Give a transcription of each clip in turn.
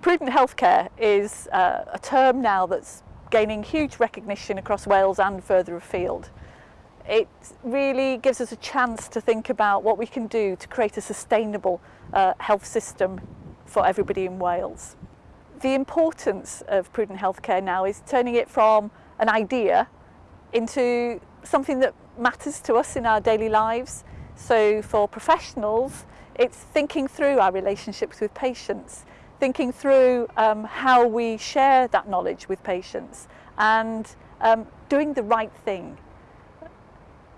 Prudent healthcare is uh, a term now that's gaining huge recognition across Wales and further afield. It really gives us a chance to think about what we can do to create a sustainable uh, health system for everybody in Wales. The importance of prudent healthcare now is turning it from an idea into something that matters to us in our daily lives. So for professionals, it's thinking through our relationships with patients thinking through um, how we share that knowledge with patients and um, doing the right thing.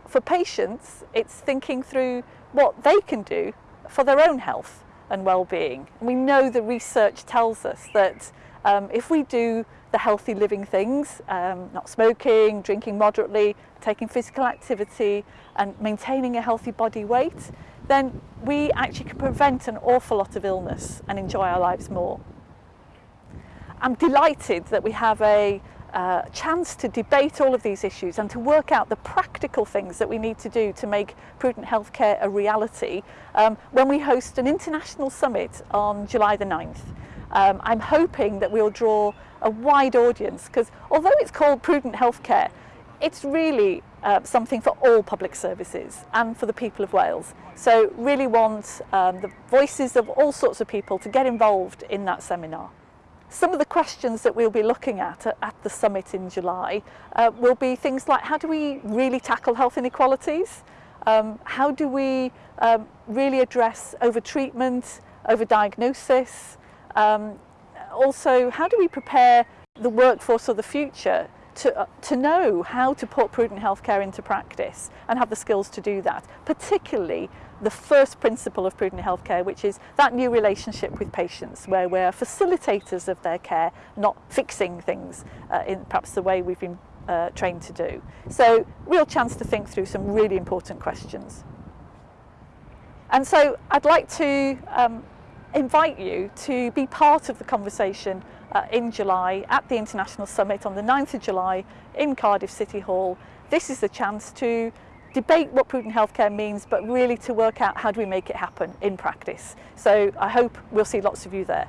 For patients, it's thinking through what they can do for their own health and well-being. We know the research tells us that Um, if we do the healthy living things, um, not smoking, drinking moderately, taking physical activity and maintaining a healthy body weight, then we actually can prevent an awful lot of illness and enjoy our lives more. I'm delighted that we have a uh, chance to debate all of these issues and to work out the practical things that we need to do to make prudent healthcare a reality um, when we host an international summit on July the 9th. um, I'm hoping that we'll draw a wide audience because although it's called prudent healthcare, it's really uh, something for all public services and for the people of Wales. So really want um, the voices of all sorts of people to get involved in that seminar. Some of the questions that we'll be looking at uh, at, the summit in July uh, will be things like how do we really tackle health inequalities? Um, how do we um, really address over-treatment, over-diagnosis, Um, also, how do we prepare the workforce of the future to, uh, to know how to put prudent healthcare into practice and have the skills to do that, particularly the first principle of prudent healthcare, which is that new relationship with patients, where we're facilitators of their care, not fixing things uh, in perhaps the way we've been uh, trained to do. So real chance to think through some really important questions. And so I'd like to um, invite you to be part of the conversation uh, in July at the International Summit on the 9th of July in Cardiff City Hall. This is the chance to debate what prudent healthcare means, but really to work out how do we make it happen in practice. So I hope we'll see lots of you there.